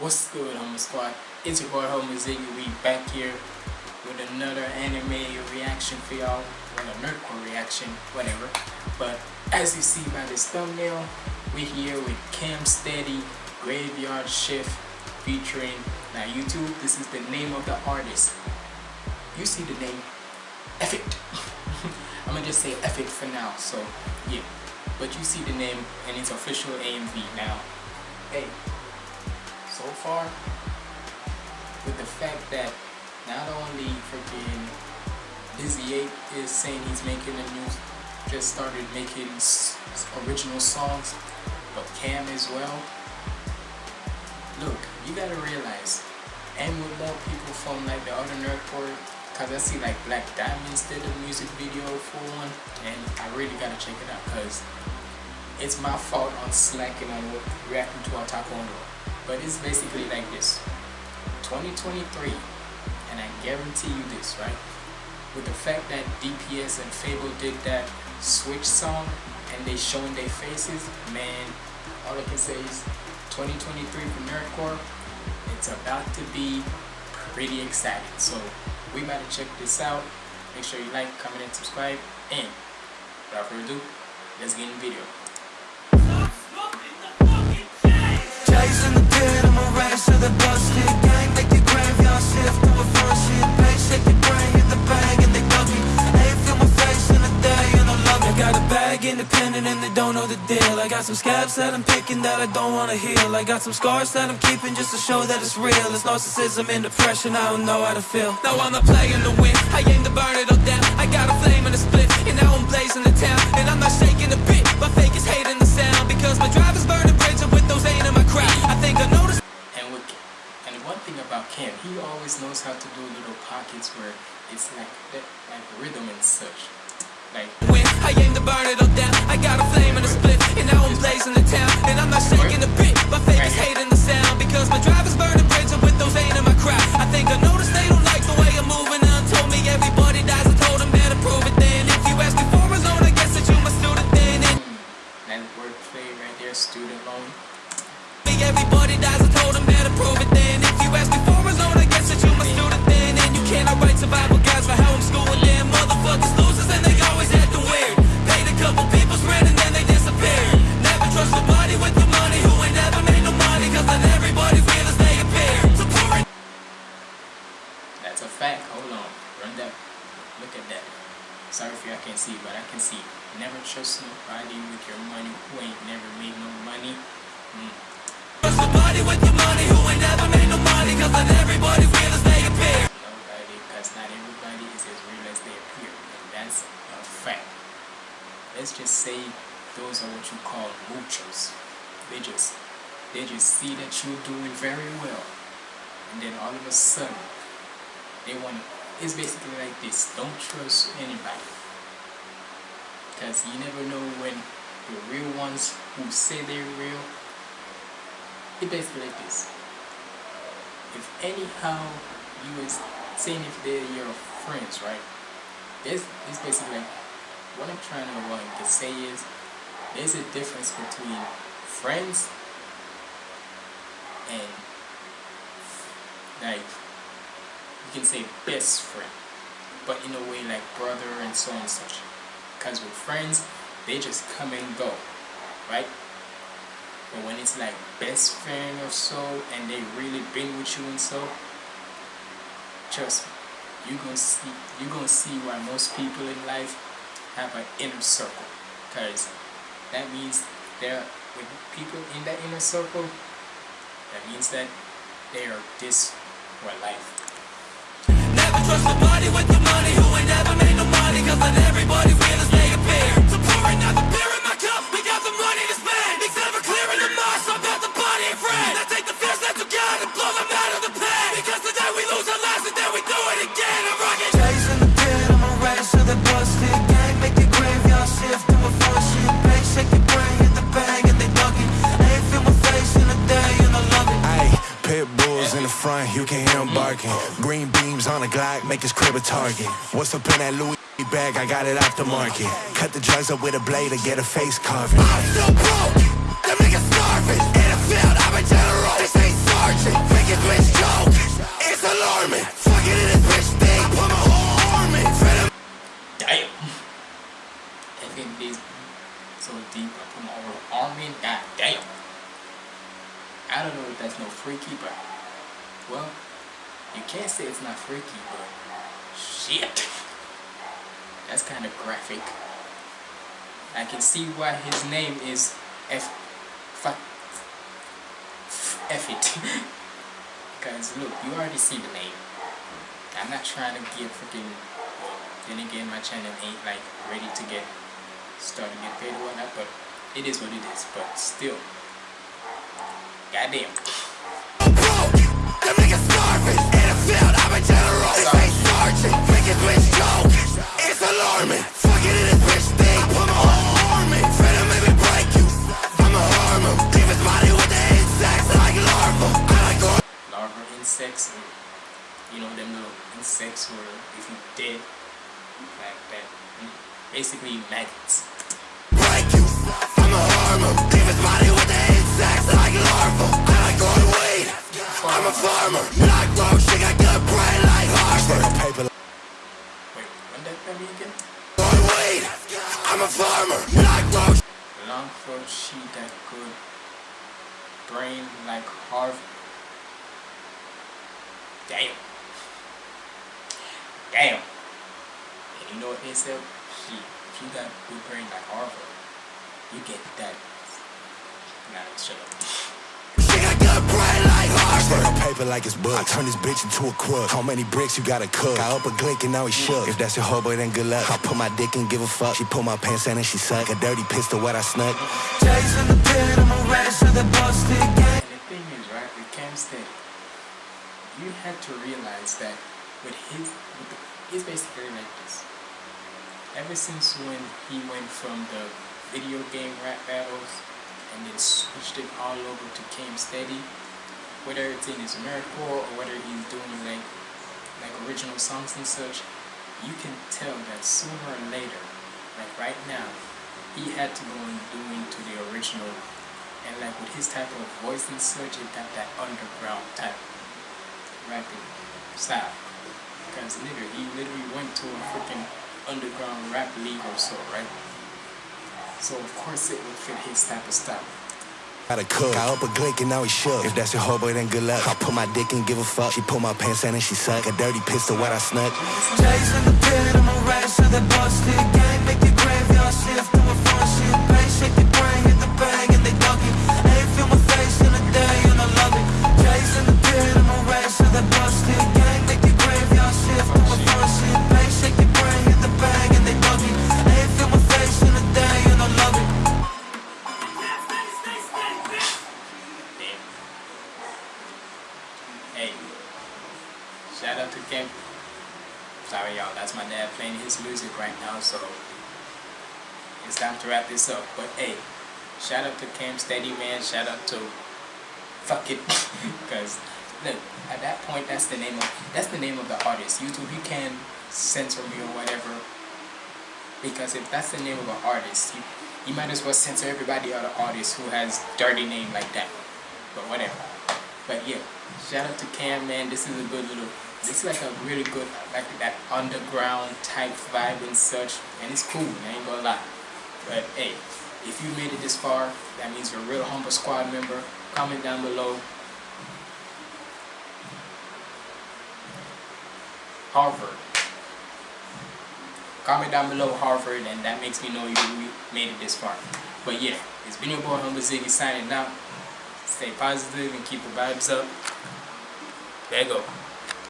What's good, Homer Squad? It's your boy Homer Ziggy. We back here with another anime reaction for y'all. Well, a nerdcore reaction, whatever. But as you see by this thumbnail, we're here with Cam Steady Graveyard Shift featuring now YouTube. This is the name of the artist. You see the name, F it. I'm gonna just say F it for now. So yeah, but you see the name and its official AMV now. Hey so far with the fact that not only freaking Dizzy 8 is saying he's making a new, just started making original songs, but Cam as well. Look, you gotta realize, and with more people from like the other nerdcore, cause I see like Black Diamonds did a music video for one, and I really gotta check it out, cause it's my fault on slacking on reacting to Otaku Underworld but it's basically like this. 2023 and I guarantee you this right? With the fact that DPS and Fabvl did that switch song and they showing their faces man all I can say is 2023 for Nerdcore it's about to be pretty exciting. So we to check this out. Make sure you like comment and subscribe. And without further ado let's get in the video don't know the deal. I got some scabs that I'm picking that I don't wanna heal. I got some scars that I'm keeping just to show that it's real. It's narcissism and depression, I don't know how to feel. Now I'm not playing the win, I aim to burn it all down. I got a flame and a split, and now I'm blazing the town. And I'm not shaking a bit, my fake is hating the sound Because my drive is burning bridges with those ain't in my crowd. I think I noticed and, with, and one thing about Cam, he always knows how to do little pockets where it's like like rhythm and such. I aim to burn it all down, I got a flame and a split, and now I'm blazing the town, and I'm not shaking a bit. My fake is hating the sound because my drive is burning bridges with those ain't in my crowd. I think I noticed they don't nobody with your money who ain't never made no money. Mm. Nobody with your money who ain't never made no money cause then everybody feel as they appear because not everybody is as real as they appear, and that's a fact. Let's just say those are what you call muchos. They just they just see that you're doing very well, and then all of a sudden they want. It's basically like this: don't trust anybody, because you never know when the real ones who say they're real. It's basically like this. If anyhow you is saying if they're your friends, right? This is basically like, what I'm trying to, like, to say is there's a difference between friends and like you can say best friend, but in a way like brother and so on and such. Because with friends, they just come and go, right? But when it's like best friend or so, and they really been with you and so, trust me, you're gonna see you're gonna see why most people in life have an inner circle. Because that means they're with people in that inner circle, that means that they are this for life. Never trust nobody with the money who ain't never made no money, Boobs on a Glock, make his crib a target. What's up in that Louis bag? I got it off the market. Cut the drugs up with a blade to get a face carving. I'm so broke, starving. In field, I'm a general. This ain't sergeant. Bitch joke, it's alarming. In this bitch thing, I put my whole arm in. So deep. I put my whole arm in. God damn. I don't know if that's no freaky, but well you can't say it's not freaky, but shit, that's kind of graphic. I can see why his name is F. Fuck. F it. because look, you already see the name. I'm not trying to get freaking. Then again, my channel ain't like ready to get started get paid or whatnot, but it is what it is. But still, goddamn. General. Sergeant. Wicked bitch joke. It's alarming. Fucking in this bitch thing. Put my whole arm in. Finna make me break you. I'ma harm him. Leave his body with the insects like larva. I like larva insects you know them little insects where if you dead that mm, basically maggots break you. I'ma harm him. Leave his body with the insects like larva. I like going weed. I'm a farmer. Not grown. Like Harvard. Paper wait when that me again going weed. I'm a farmer. Grown. long throat she that good brain like Harv damn damn and you know what they said she you got good brain like Harvard you get that nah shut up Stack up paper like it's book. I turn this bitch into a crook. How many bricks you gotta cook? I up a glick and now he shook. If that's your hobo, then good luck. I put my dick and give a fuck. She pull my pants down and she suck. A dirty pistol, what I snuck. Chasing the pit. I'm a rat to the busted gang. And the thing is, right, with Cam Steady, you had to realize that with his, with the, he's basically like this. Ever since when he went from the video game rap battles and then switched it all over to Cam Steady, whether it's in his Americore or whether he's doing like like original songs and such, you can tell that sooner or later, like right now, he had to go and do into the original and like with his type of voice and such, it got that underground type rapping style. Because nigga, he literally went to a freaking underground rap league or so, right? So of course it would fit his type of style. Gotta cook. I up a glick and now he shook. If that's your hobo, then good luck. I put my dick and give a fuck. She pull my pants down and she suck. A dirty pistol, what I snuck. Chasing the pit, I'm a rat this up. But hey, shout out to Cam Steady Man, shout out to fuck it. Cause look, at that point that's the name of that's the name of the artist. YouTube you can censor me or whatever. Because if that's the name of an artist, you you might as well censor everybody other artists who has dirty name like that. But whatever. But yeah, shout out to Cam man. This is a good little this is like a really good like that underground type vibe and such. And it's cool, I ain't gonna lie. But hey, if you made it this far, that means you're a real humble squad member. Comment down below. Harvard. Comment down below Harvard and that makes me know you made it this far. But yeah, it's been your boy Humble Ziggy signing out. Stay positive and keep the vibes up. There you go.